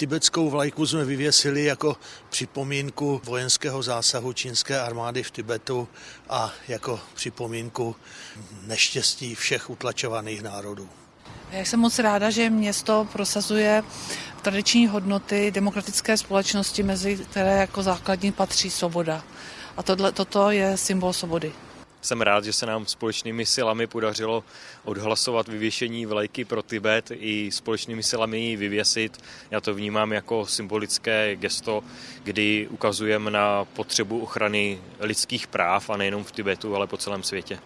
Tibetskou vlajku jsme vyvěsili jako připomínku vojenského zásahu čínské armády v Tibetu a jako připomínku neštěstí všech utlačovaných národů. Já jsem moc ráda, že město prosazuje tradiční hodnoty demokratické společnosti, mezi které jako základní patří svoboda. A tohle, toto je symbol svobody. Jsem rád, že se nám společnými silami podařilo odhlasovat vyvěšení vlajky pro Tibet i společnými silami ji vyvěsit. Já to vnímám jako symbolické gesto, kdy ukazujeme na potřebu ochrany lidských práv a nejenom v Tibetu, ale po celém světě.